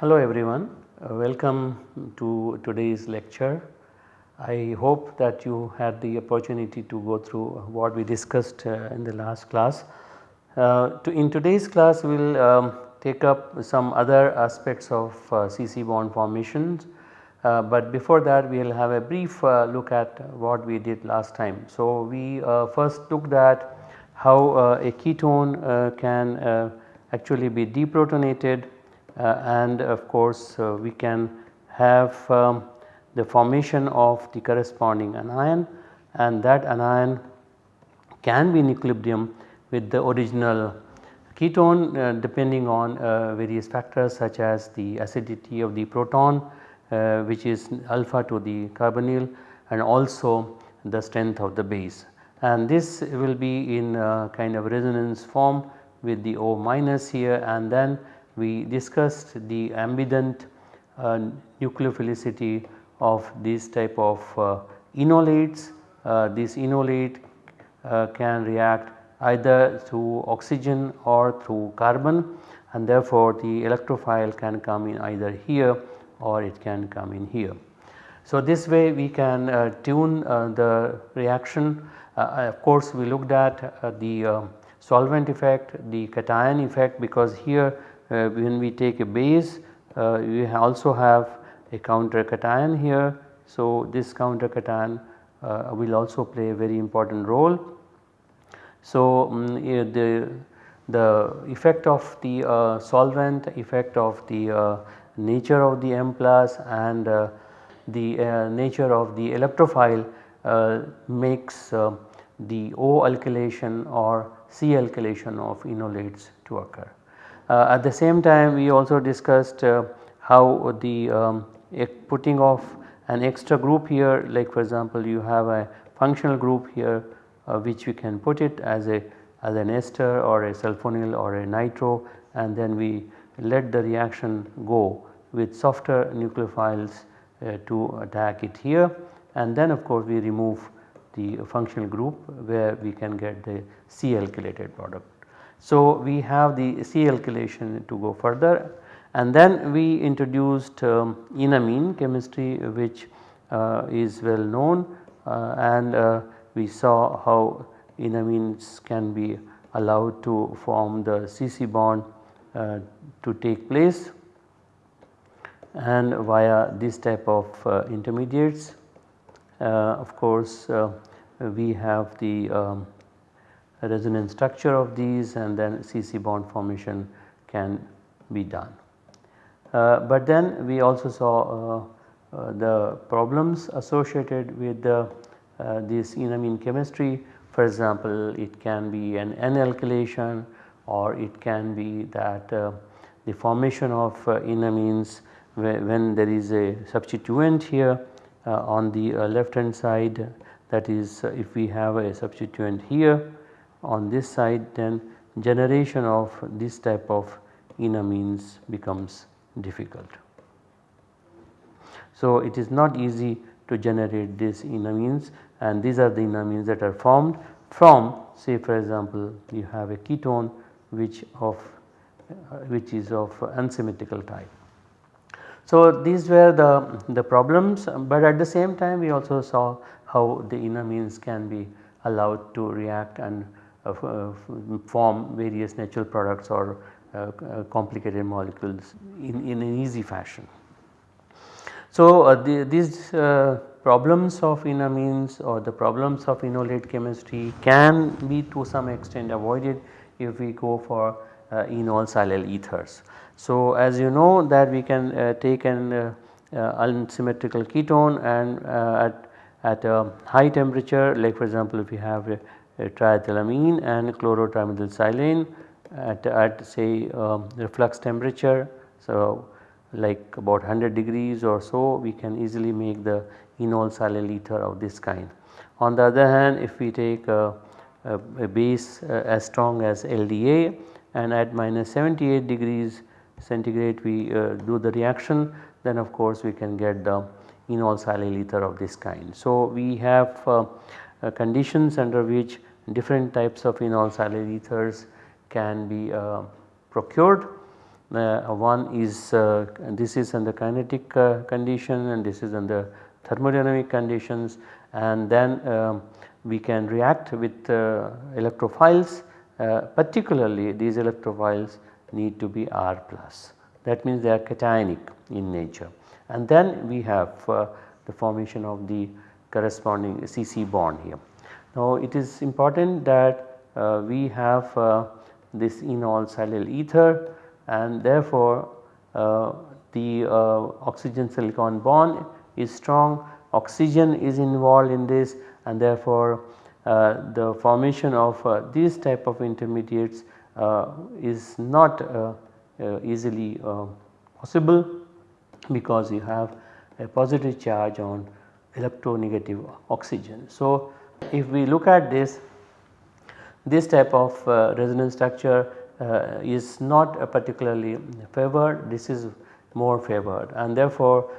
Hello everyone, uh, welcome to today's lecture. I hope that you had the opportunity to go through what we discussed uh, in the last class. Uh, to in today's class we will um, take up some other aspects of uh, CC bond formations, uh, but before that we will have a brief uh, look at what we did last time. So we first looked at how a ketone can actually be deprotonated. Uh, and of course uh, we can have um, the formation of the corresponding anion. And that anion can be in equilibrium with the original ketone uh, depending on uh, various factors such as the acidity of the proton uh, which is alpha to the carbonyl and also the strength of the base. And this will be in kind of resonance form with the O minus here and then we discussed the ambident uh, nucleophilicity of this type of uh, enolates. Uh, this enolate can react either through oxygen or through carbon and therefore the electrophile can come in either here or it can come in here. So this way we can uh, tune uh, the reaction of course we looked at the solvent effect, the cation effect because here uh, when we take a base uh, we also have a counter cation here. So, this counter cation uh, will also play a very important role. So, um, the, the effect of the uh, solvent, effect of the uh, nature of the M plus and uh, the nature of the electrophile makes the O alkylation or C alkylation of enolates to occur. Uh, at the same time we also discussed uh, how the um, putting of an extra group here like for example you have a functional group here uh, which we can put it as a as an ester or a sulfonyl or a nitro and then we let the reaction go with softer nucleophiles uh, to attack it here and then of course we remove the functional group where we can get the C alkylated product. So, we have the C alkylation to go further and then we introduced um, enamine chemistry which uh, is well known uh, and uh, we saw how enamines can be allowed to form the CC bond uh, to take place and via this type of uh, intermediates. Uh, of course, we have the um, resonance structure of these and then CC bond formation can be done. Uh, but then we also saw uh, uh, the problems associated with the, uh, this enamine chemistry. For example it can be an N alkylation or it can be that uh, the formation of uh, enamines when there is a substituent here on the left hand side. That is if we have a substituent here on this side then generation of this type of enamines becomes difficult. So, it is not easy to generate these enamines and these are the enamines that are formed from say for example you have a ketone which of uh, which is of unsymmetrical type. So, these were the, the problems but at the same time we also saw how the enamines can be allowed to react and uh, form various natural products or uh, uh, complicated molecules in, in an easy fashion. So, the, these problems of enamines or the problems of enolate chemistry can be to some extent avoided if we go for uh, enol silyl ethers. So, as you know that we can uh, take an uh, unsymmetrical ketone and at, at a high temperature like for example if we have a, triethylamine and chlorotrimethylsilane at, at say um, reflux temperature. So, like about 100 degrees or so we can easily make the enol silyl ether of this kind. On the other hand if we take a, a, a base uh, as strong as LDA and at minus 78 degrees centigrade we uh, do the reaction then of course we can get the enol silyl ether of this kind. So we have uh, uh, conditions under which different types of enol silyl ethers can be uh, procured. Uh, one is uh, this is under kinetic condition and this is under thermodynamic conditions. And then um, we can react with electrophiles. Particularly these electrophiles need to be R plus. That means they are cationic in nature. And then we have uh, the formation of the corresponding CC bond here. Now it is important that uh, we have uh, this enol silyl ether and therefore uh, the uh, oxygen silicon bond is strong oxygen is involved in this and therefore uh, the formation of these type of intermediates is not easily possible because you have a positive charge on electronegative oxygen. So, if we look at this this type of uh, resonance structure is not particularly favored this is more favored and therefore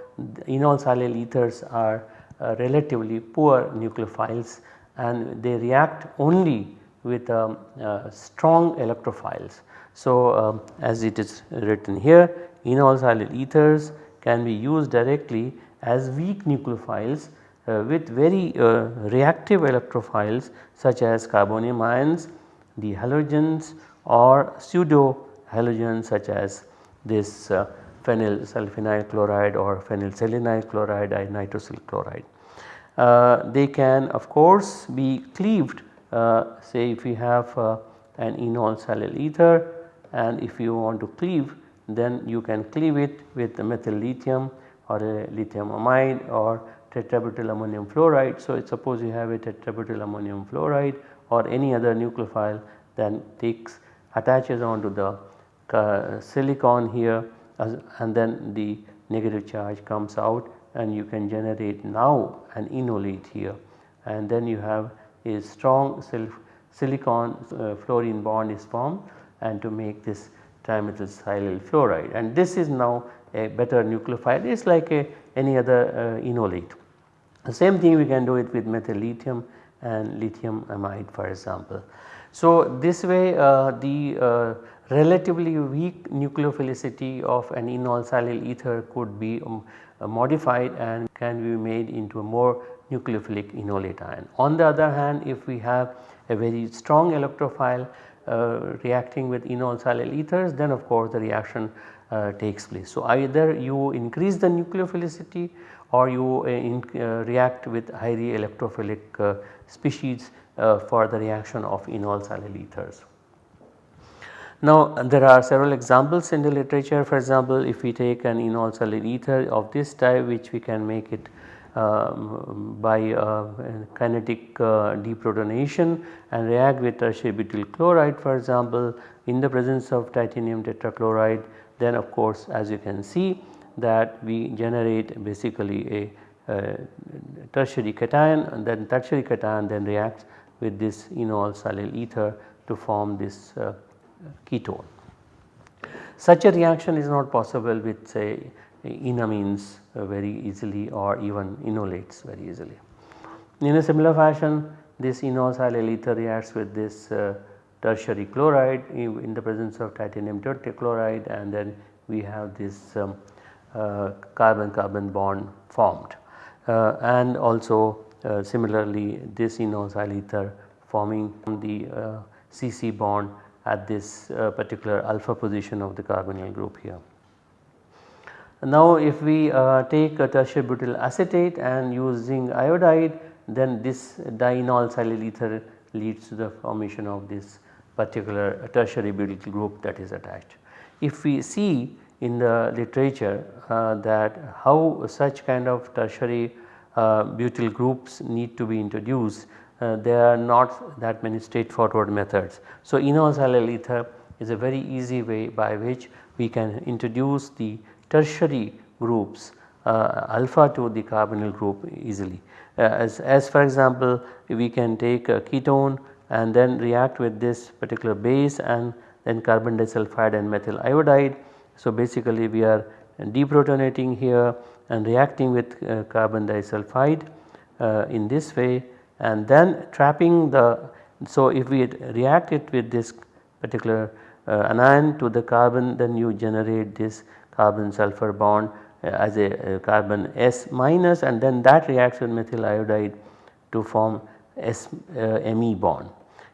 enol silyl ethers are uh, relatively poor nucleophiles and they react only with um, uh, strong electrophiles. So, um, as it is written here enol silyl ethers can be used directly as weak nucleophiles uh, with very uh, reactive electrophiles such as carbonium ions, the halogens or pseudo halogens such as this uh, phenyl sulfinyl chloride or phenyl selenyl chloride and nitrosyl chloride. Uh, they can of course be cleaved uh, say if we have uh, an enol silyl ether and if you want to cleave then you can cleave it with methyl lithium or a lithium amide or tetrabutyl ammonium fluoride. So, suppose you have a tetrabutyl ammonium fluoride or any other nucleophile then takes attaches onto the uh, silicon here and then the negative charge comes out and you can generate now an enolate here and then you have a strong silicon uh, fluorine bond is formed and to make this trimethylsilyl fluoride and this is now a better nucleophile it is like a any other uh, enolate. The same thing we can do it with methyl lithium and lithium amide for example. So this way uh, the uh, relatively weak nucleophilicity of an enol silyl ether could be um, uh, modified and can be made into a more nucleophilic enolate ion. On the other hand if we have a very strong electrophile uh, reacting with enol silyl ethers then of course the reaction uh, takes place. So either you increase the nucleophilicity or you uh, in, react with highly electrophilic species for the reaction of enol silyl ethers. Now there are several examples in the literature for example if we take an enol silyl ether of this type which we can make it um, by uh, kinetic uh, deprotonation and react with tertiary butyl chloride for example in the presence of titanium tetrachloride then of course as you can see that we generate basically a, a tertiary cation and then tertiary cation then reacts with this enol silyl ether to form this uh, ketone. Such a reaction is not possible with say enamines uh, very easily or even enolates very easily. In a similar fashion this enol silyl ether reacts with this uh, tertiary chloride in the presence of titanium tetrachloride and then we have this um, uh, carbon carbon bond formed uh, and also similarly this silyl ether forming the CC bond at this particular alpha position of the carbonyl group here. Now if we uh, take a tertiary butyl acetate and using iodide then this dienol silyl ether leads to the formation of this particular tertiary butyl group that is attached. If we see in the literature uh, that how such kind of tertiary uh, butyl groups need to be introduced uh, there are not that many straightforward methods. So enol silyl ether is a very easy way by which we can introduce the tertiary groups uh, alpha to the carbonyl group easily. Uh, as, as for example we can take a ketone and then react with this particular base and then carbon disulfide and methyl iodide. So basically we are deprotonating here and reacting with uh, carbon disulfide uh, in this way and then trapping the so if we react it with this particular uh, anion to the carbon then you generate this carbon sulfur bond as a, a, carbon S minus and then that reacts with methyl iodide to form S uh, Me bond.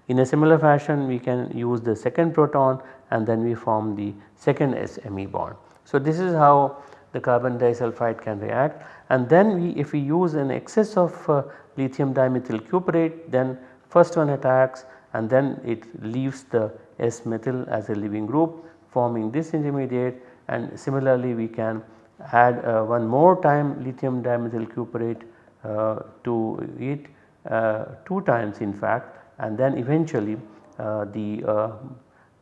In a similar fashion we can use the second proton and then we form the second SME bond. So this is how the carbon disulfide can react. And then we if we use an excess of uh, lithium dimethyl cuprate then first one attacks and then it leaves the S methyl as a leaving group forming this intermediate. And similarly we can add uh, one more time lithium dimethyl cuprate uh, to it uh, 2 times in fact. And then eventually uh, the uh,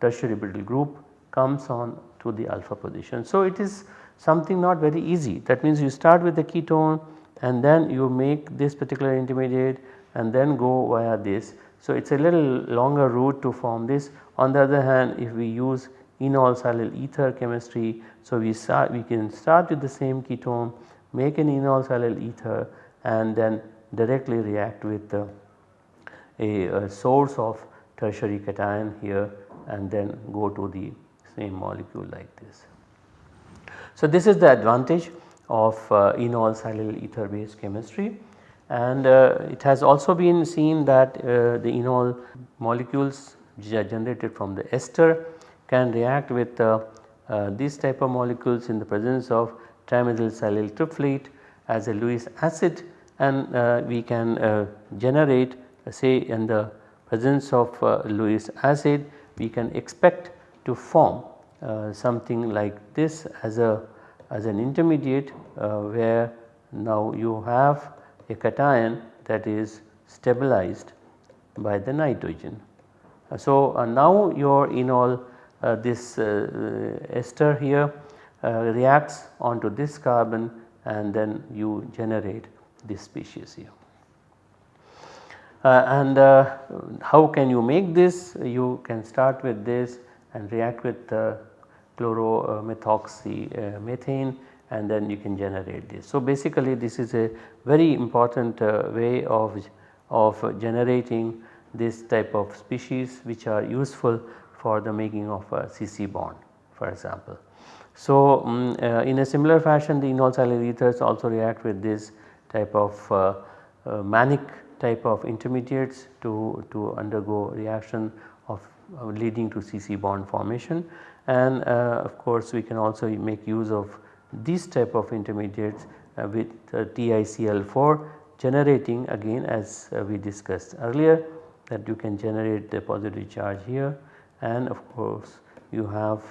tertiary butyl group comes on to the alpha position. So it is something not very easy that means you start with the ketone and then you make this particular intermediate and then go via this. So it is a little longer route to form this on the other hand if we use enol silyl ether chemistry. So we start we can start with the same ketone make an enol silyl ether and then directly react with a, a source of tertiary cation here and then go to the same molecule like this. So this is the advantage of uh, enol silyl ether based chemistry. And uh, it has also been seen that uh, the enol molecules which are generated from the ester can react with these type of molecules in the presence of trimethyl silyl triflate as a Lewis acid. And uh, we can uh, generate say in the presence of uh, Lewis acid we can expect to form something like this as a as an intermediate where now you have a cation that is stabilized by the nitrogen. So, uh, now your enol uh, this uh, ester here reacts onto this carbon and then you generate this species here. Uh, and uh, how can you make this? You can start with this and react with uh, chloromethoxy methane and then you can generate this. So basically this is a very important uh, way of, of generating this type of species which are useful for the making of a CC bond for example. So um, uh, in a similar fashion the enol silyl ethers also react with this type of uh, uh, mannich type of intermediates to, to undergo reaction leading to CC bond formation. And uh, of course we can also make use of these type of intermediates uh, with uh, TiCl4 generating again as uh, we discussed earlier that you can generate the positive charge here. And of course you have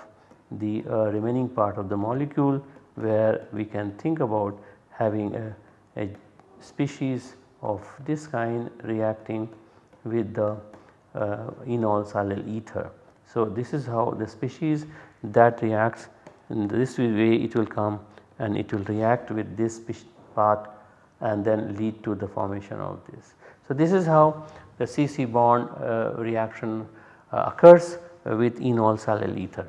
the remaining part of the molecule where we can think about having a, a species of this kind reacting with the uh, enol silyl ether. So, this is how the species that reacts in this way it will come and it will react with this part and then lead to the formation of this. So, this is how the CC bond uh, reaction uh, occurs uh, with enol silyl ether.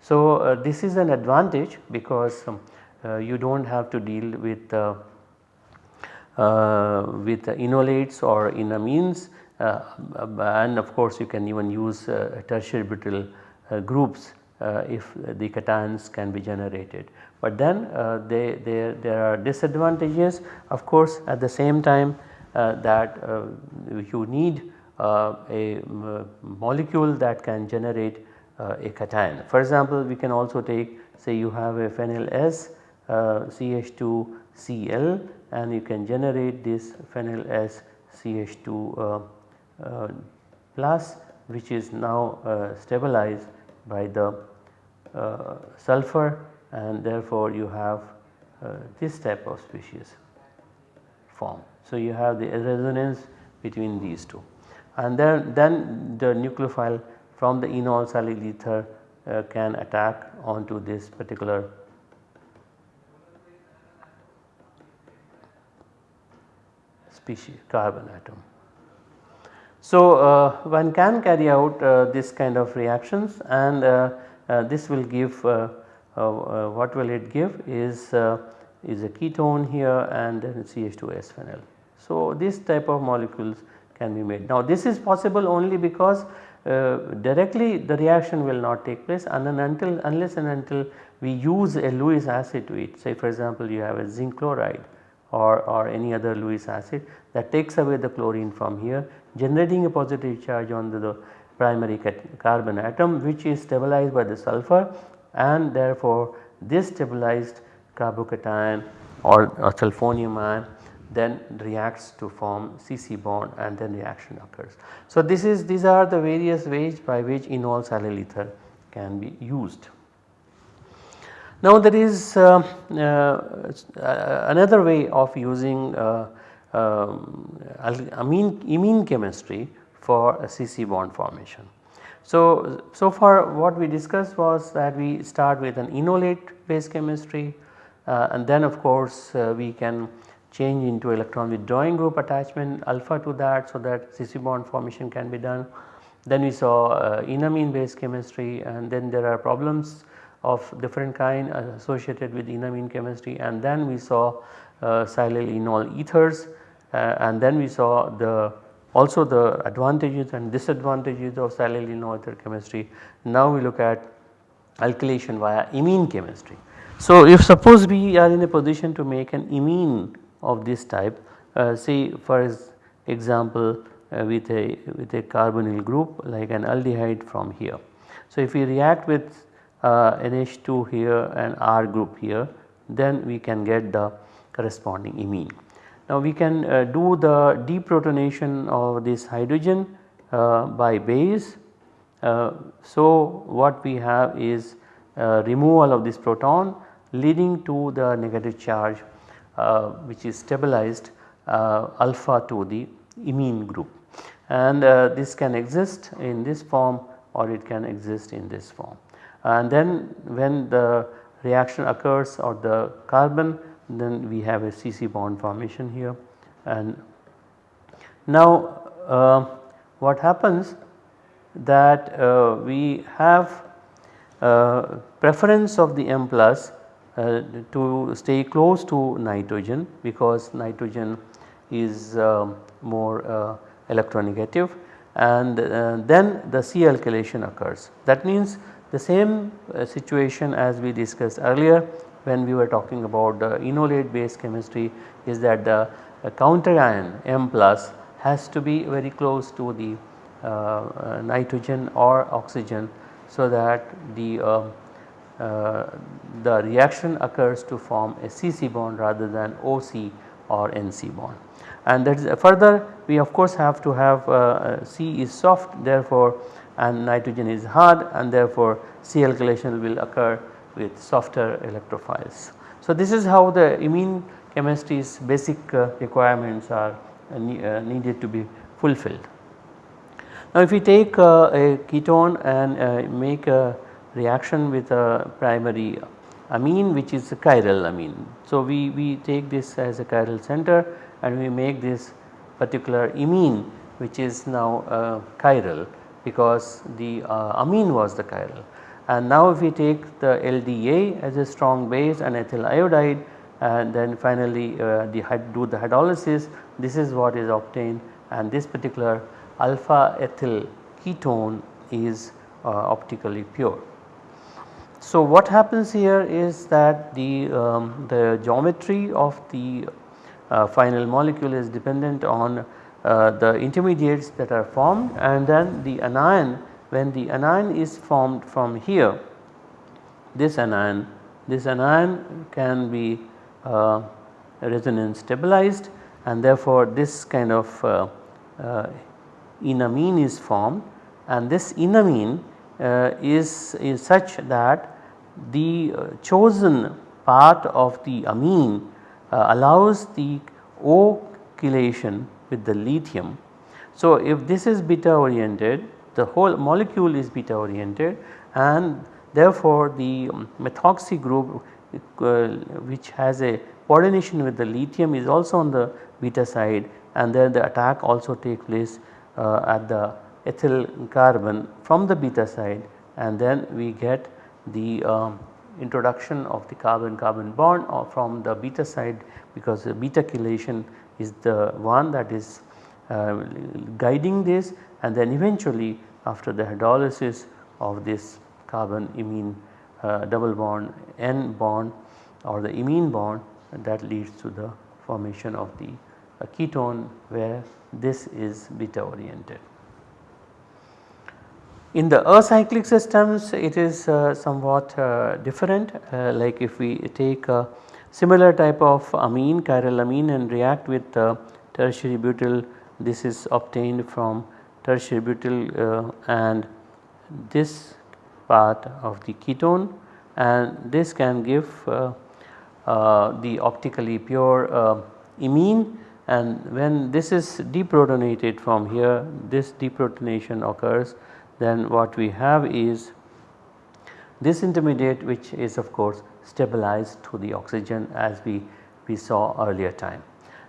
So, uh, this is an advantage because um, uh, you do not have to deal with uh, with enolates or enamines and of course you can even use tertiary butyl groups uh, if the cations can be generated. But then uh, they, they, there are disadvantages of course at the same time uh, that you need a molecule that can generate a cation. For example, we can also take say you have a phenyl S CH2Cl and you can generate this phenyl S CH2 uh, uh, plus which is now uh, stabilized by the uh, sulfur and therefore you have uh, this type of species form. So you have the resonance between these two and then, then the nucleophile from the enol silyl ether uh, can attack onto this particular species carbon atom. So, uh, one can carry out uh, this kind of reactions and uh, uh this will give uh, uh, what will it give is is a ketone here and then CH2S phenyl. So, this type of molecules can be made. Now this is possible only because directly the reaction will not take place and then until unless and until we use a Lewis acid to it say for example you have a zinc chloride or, or any other Lewis acid that takes away the chlorine from here generating a positive charge on the, the primary carbon atom which is stabilized by the sulfur and therefore this stabilized carbocation or, sulfonium ion then reacts to form CC bond and then reaction occurs. So this is these are the various ways by which enol silyl ether can be used. Now there is uh, uh, another way of using uh, um, amine, chemistry for a CC bond formation. So, so far what we discussed was that we start with an enolate based chemistry uh, and then of course uh, we can change into electron withdrawing group attachment alpha to that so that CC bond formation can be done. Then we saw uh, enamine based chemistry and then there are problems of different kind associated with enamine chemistry and then we saw uh, silyl enol ethers uh, and then we saw the also the advantages and disadvantages of silyl enol ether chemistry. Now we look at alkylation via imine chemistry. So if suppose we are in a position to make an imine of this type uh, say for example uh, with a with a carbonyl group like an aldehyde from here. So if we react with NH2 here and R group here then we can get the corresponding imine. Now we can uh, do the deprotonation of this hydrogen uh, by base. Uh, so what we have is removal of this proton leading to the negative charge uh, which is stabilized uh, alpha to the imine group and uh, this can exist in this form or it can exist in this form. And then when the reaction occurs or the carbon then we have a CC bond formation here and now uh, what happens that uh, we have uh, preference of the M plus uh, to stay close to nitrogen because nitrogen is uh, more uh, electronegative and then the C alkylation occurs. That means the same situation as we discussed earlier when we were talking about the enolate based chemistry is that the counter ion M plus has to be very close to the uh, nitrogen or oxygen so that the uh, uh, the reaction occurs to form a CC bond rather than OC or NC bond. And that is further we of course have to have uh, uh, C is soft therefore and nitrogen is hard and therefore C alkylation will occur with softer electrophiles. So this is how the imine chemistry's basic uh, requirements are uh, uh, needed to be fulfilled. Now if we take a ketone and make a reaction with a primary amine which is a chiral amine. So, we, we take this as a chiral center and we make this particular imine which is now chiral because the uh, amine was the chiral. And now if we take the LDA as a strong base and ethyl iodide and then finally uh, the do the hydrolysis this is what is obtained and this particular alpha ethyl ketone is uh, optically pure. So what happens here is that the, um, the geometry of the uh, final molecule is dependent on uh, the intermediates that are formed and then the anion when the anion is formed from here this anion this anion can be uh, resonance stabilized and therefore this kind of uh, uh, enamine is formed and this enamine uh, is, is such that the uh, chosen part of the amine uh, allows the O chelation with the lithium. So, if this is beta oriented the whole molecule is beta oriented and therefore the um, methoxy group uh, which has a coordination with the lithium is also on the beta side and then the attack also takes place uh, at the ethyl carbon from the beta side and then we get the um, introduction of the carbon carbon bond or from the beta side because the beta chelation is the one that is uh, guiding this and then eventually after the hydrolysis of this carbon imine uh, double bond N bond or the imine bond that leads to the formation of the uh, ketone where this is beta oriented. In the acyclic systems it is uh, somewhat uh, different uh, like if we take a similar type of amine chiral amine and react with uh, tertiary butyl. This is obtained from tertiary butyl uh, and this part of the ketone. And this can give uh, the optically pure imine and when this is deprotonated from here this deprotonation occurs. Then what we have is this intermediate which is of course stabilized to the oxygen as we, we saw earlier time.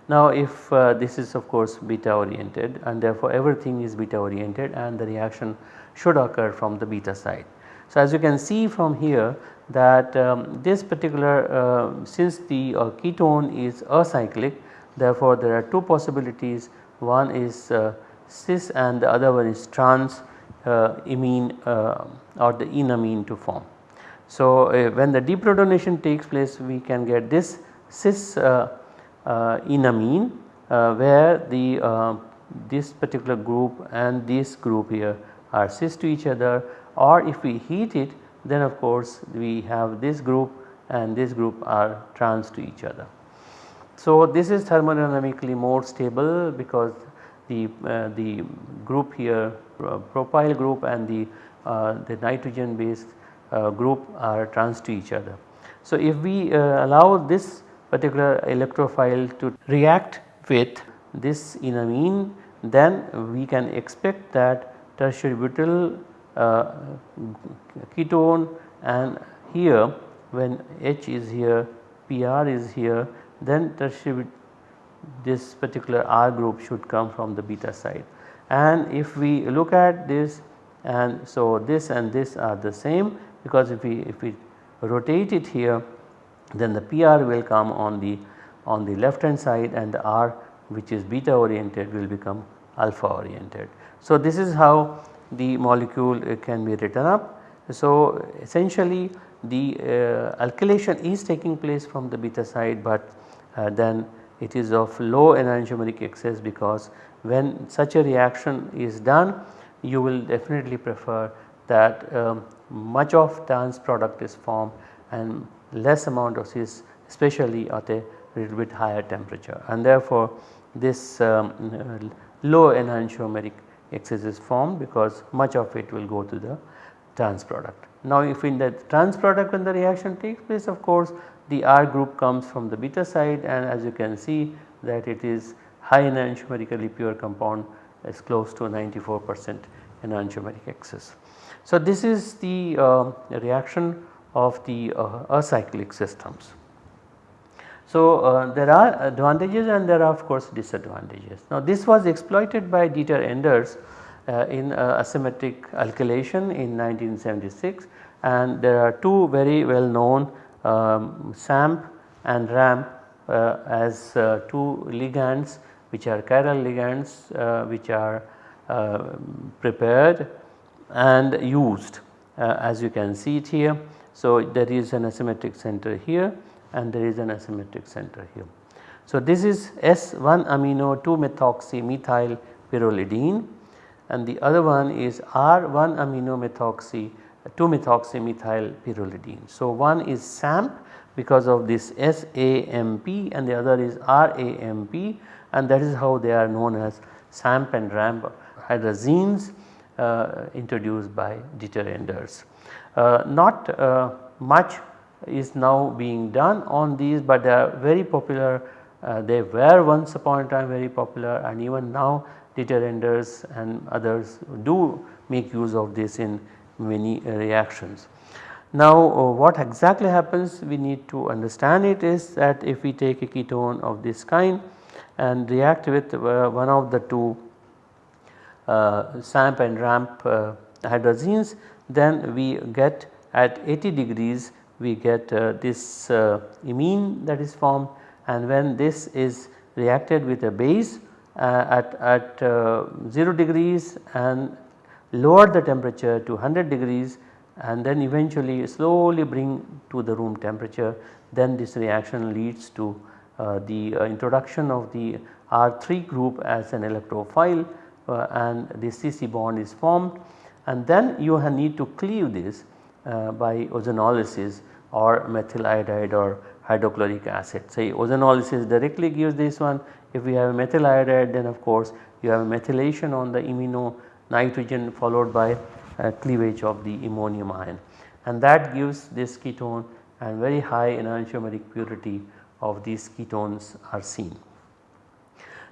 Now if uh, this is of course beta oriented and therefore everything is beta oriented and the reaction should occur from the beta side. So as you can see from here that um, this particular uh, since the uh, ketone is acyclic therefore there are two possibilities one is uh, cis and the other one is trans uh, imine uh, or the enamine to form. So, uh, when the deprotonation takes place we can get this cis enamine where the this particular group and this group here are cis to each other or if we heat it then of course we have this group and this group are trans to each other. So, this is thermodynamically more stable because the, uh, the group here uh, propyl group and the, uh, the nitrogen based uh, group are trans to each other. So, if we allow this particular electrophile to react with this enamine then we can expect that tertiary butyl uh, ketone and here when H is here PR is here then tertiary this particular R group should come from the beta side and if we look at this and so this and this are the same because if we if we rotate it here then the PR will come on the on the left hand side and the R which is beta oriented will become alpha oriented. So this is how the molecule uh, can be written up. So essentially the uh, alkylation is taking place from the beta side but uh, then it is of low enantiomeric excess because when such a reaction is done you will definitely prefer that um, much of trans product is formed and less amount of cis especially at a little bit higher temperature and therefore this um, low enantiomeric excess is formed because much of it will go to the trans product. Now if in the trans product when the reaction takes place of course the R group comes from the beta side and as you can see that it is high enantiomerically pure compound is close to 94 percent enantiomeric excess. So, this is the uh, reaction of the uh, acyclic systems. So, uh, there are advantages and there are of course disadvantages. Now, this was exploited by Dieter Enders uh, in uh, asymmetric alkylation in 1976 and there are two very well known um, SAMP and RAMP uh, as two ligands which are chiral ligands which are prepared and used uh, as you can see it here. So, there is an asymmetric center here and there is an asymmetric center here. So, this is S1 amino 2 methoxy methyl pyrrolidine and the other one is R1 amino methoxy 2 methoxy methyl pyrrolidine. So, one is SAMP because of this SAMP and the other is RAMP and that is how they are known as SAMP and RAMP hydrazones uh, introduced by Dieter Enders. Uh, not uh, much is now being done on these but they are very popular uh, they were once upon a time very popular and even now Enders and others do make use of this in many reactions. Now uh, what exactly happens we need to understand it is that if we take a ketone of this kind and react with uh, one of the two uh, SAMP and RAMP uh, hydrazones then we get at 80 degrees we get uh, this uh, imine that is formed and when this is reacted with a base uh, at, at uh, 0 degrees and lower the temperature to 100 degrees and then eventually slowly bring to the room temperature then this reaction leads to uh, the uh, introduction of the R3 group as an electrophile uh, and the CC bond is formed and then you need to cleave this uh, by ozonolysis or methyl iodide or hydrochloric acid. Say ozonolysis directly gives this one if we have methyl iodide then of course you have methylation on the imino nitrogen followed by cleavage of the ammonium ion and that gives this ketone and very high enantiomeric purity of these ketones are seen.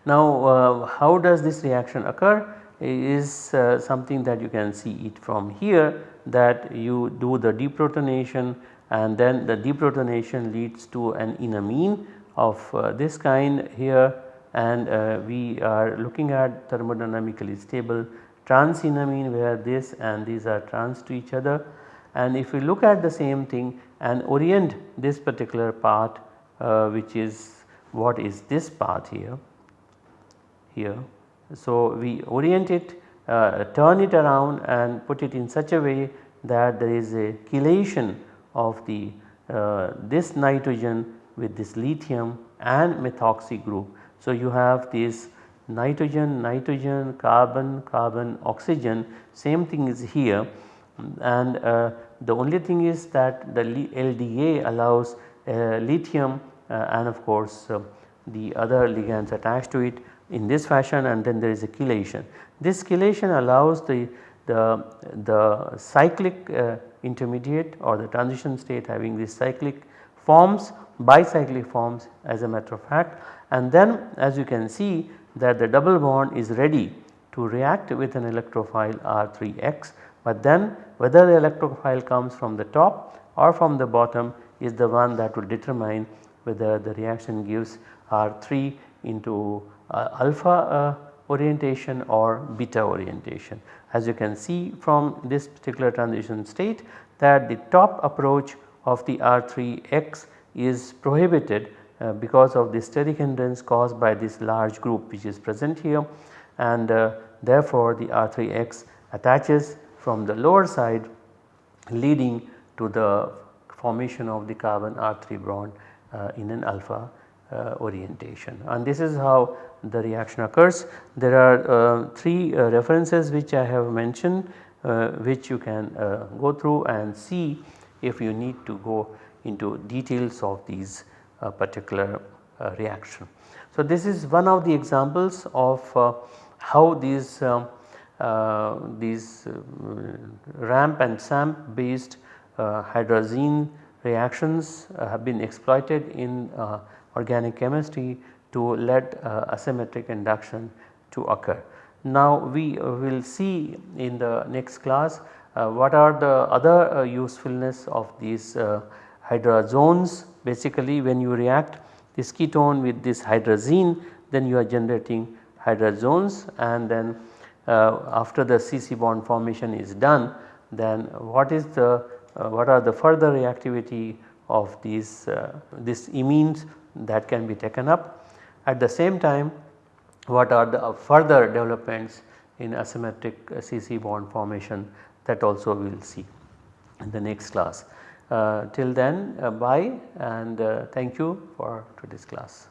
Now uh, how does this reaction occur? Is uh, something that you can see it from here that you do the deprotonation and then the deprotonation leads to an enamine of uh, this kind here and uh, we are looking at thermodynamically stable transenamine where this and these are trans to each other. And if we look at the same thing and orient this particular part uh, which is what is this path here here. So, we orient it uh, turn it around and put it in such a way that there is a chelation of the uh, this nitrogen with this lithium and methoxy group. So, you have this nitrogen, nitrogen, carbon, carbon, oxygen same thing is here and uh, the only thing is that the LDA allows uh, lithium uh, and of course uh, the other ligands attached to it in this fashion and then there is a chelation. This chelation allows the, the, the cyclic uh, intermediate or the transition state having this cyclic forms bicyclic forms as a matter of fact and then as you can see that the double bond is ready to react with an electrophile R3X but then whether the electrophile comes from the top or from the bottom is the one that will determine whether the reaction gives R3 into uh, alpha uh, orientation or beta orientation. As you can see from this particular transition state that the top approach of the R3X is prohibited uh, because of the steric hindrance caused by this large group which is present here and uh, therefore the R3X attaches from the lower side leading to the formation of the carbon R3 bond uh, in an alpha orientation and this is how the reaction occurs. There are uh, 3 uh, references which I have mentioned uh, which you can uh, go through and see if you need to go into details of these particular reaction. So this is one of the examples of how these um, these ramp and SAMP based hydrazine reactions have been exploited in organic chemistry to let uh, asymmetric induction to occur. Now we will see in the next class uh, what are the other uh, usefulness of these uh, hydrazones basically when you react this ketone with this hydrazine then you are generating hydrazones and then uh, after the CC bond formation is done then what is the uh, what are the further reactivity of these this imines that can be taken up. At the same time what are the further developments in asymmetric CC bond formation that also we will see in the next class. Uh, till then uh, bye and uh, thank you for today's class.